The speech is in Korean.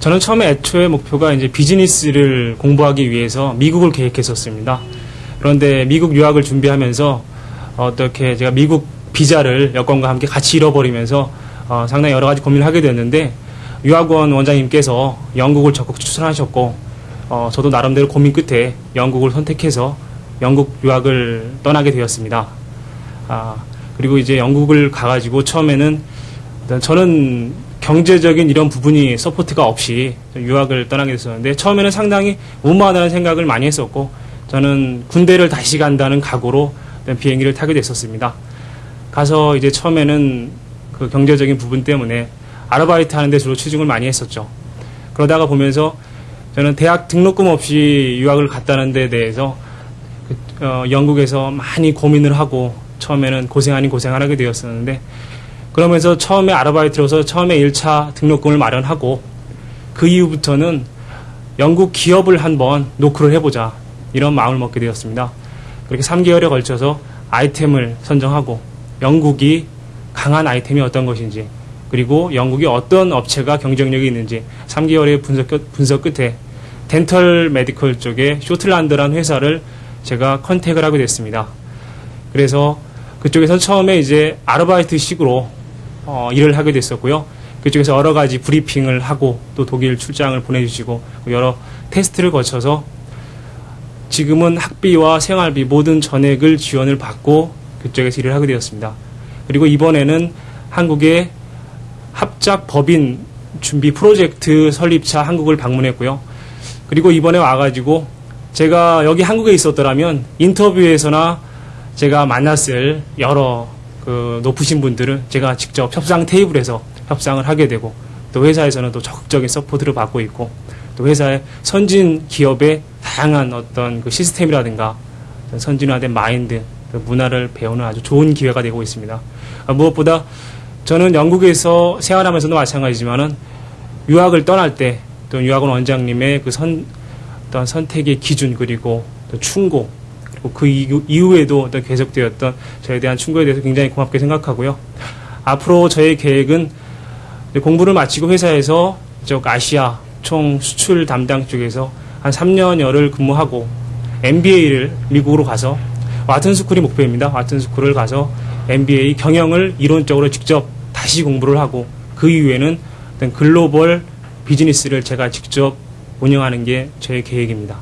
저는 처음에 애초에 목표가 이제 비즈니스를 공부하기 위해서 미국을 계획했었습니다. 그런데 미국 유학을 준비하면서 어떻게 제가 미국 비자를 여권과 함께 같이 잃어버리면서 어, 상당히 여러 가지 고민을 하게 됐는데 유학원 원장님께서 영국을 적극 추천하셨고 어, 저도 나름대로 고민 끝에 영국을 선택해서 영국 유학을 떠나게 되었습니다. 아, 그리고 이제 영국을 가가지고 처음에는 저는 경제적인 이런 부분이 support가 없이 유학을 떠나게 됐었는데 처음에는 상당히 무모하다는 생각을 많이 했었고 저는 군대를 다시 간다는 각오로 비행기를 타게 됐었습니다. 가서 이제 처음에는 그 경제적인 부분 때문에 아르바이트 하는데 주로 치중을 많이 했었죠. 그러다가 보면서 저는 대학 등록금 없이 유학을 갔다는 데 대해서 그, 어, 영국에서 많이 고민을 하고 처음에는 고생 아닌 고생을 하게 되었었는데 그러면서 처음에 아르바이트로서 처음에 1차 등록금을 마련하고 그 이후부터는 영국 기업을 한번 노크를 해보자 이런 마음을 먹게 되었습니다. 그렇게 3개월에 걸쳐서 아이템을 선정하고 영국이 강한 아이템이 어떤 것인지 그리고 영국이 어떤 업체가 경쟁력이 있는지 3개월의 분석, 끝- 분석 끝에 dental medical 쪽에 쇼틀란드라는 회사를 제가 contact을 하게 됐습니다. 그래서 그쪽에서 처음에 이제 아르바이트식으로 어, 일을 하게 됐었고요. 그쪽에서 여러 가지 브리핑을 하고 또 독일 출장을 보내주시고 여러 테스트를 거쳐서 지금은 학비와 생활비 모든 전액을 지원을 받고 그쪽에서 일을 하게 되었습니다. 그리고 이번에는 한국의 합작 법인 준비 프로젝트 설립차 한국을 방문했고요. 그리고 이번에 와가지고 제가 여기 한국에 있었더라면 인터뷰에서나 제가 만났을 여러 그 높으신 분들을 제가 직접 협상 테이블에서 협상을 하게 되고 또 회사에서는 또 적극적인 support를 받고 있고 또 회사의 선진 기업의 다양한 어떤 그 시스템이라든가 선진화된 마인드, 또 문화를 배우는 아주 좋은 기회가 되고 있습니다. 아, 무엇보다 저는 영국에서 생활하면서도 마찬가지지만은 유학을 떠날 때 또 유학원 원장님의 그 선, 어떤 선택의 기준 그리고 또 충고 그리고 그 이후- 이후 에도 어떤 계속되었던 저에 대한 충고에 대해서 굉장히 고맙게 생각하고요. 앞으로 저의 계획은 공부를 마치고 회사에서 저 아시아 총 수출 담당 쪽에서 한 3년여를 근무하고 MBA를 미국으로 가서 와튼스쿨이 목표입니다. 와튼스쿨을 가서 MBA 경영을 이론적으로 직접 다시 공부를 하고 그 이후에는 글로벌 비즈니스를 제가 직접 운영하는 게 제 계획입니다.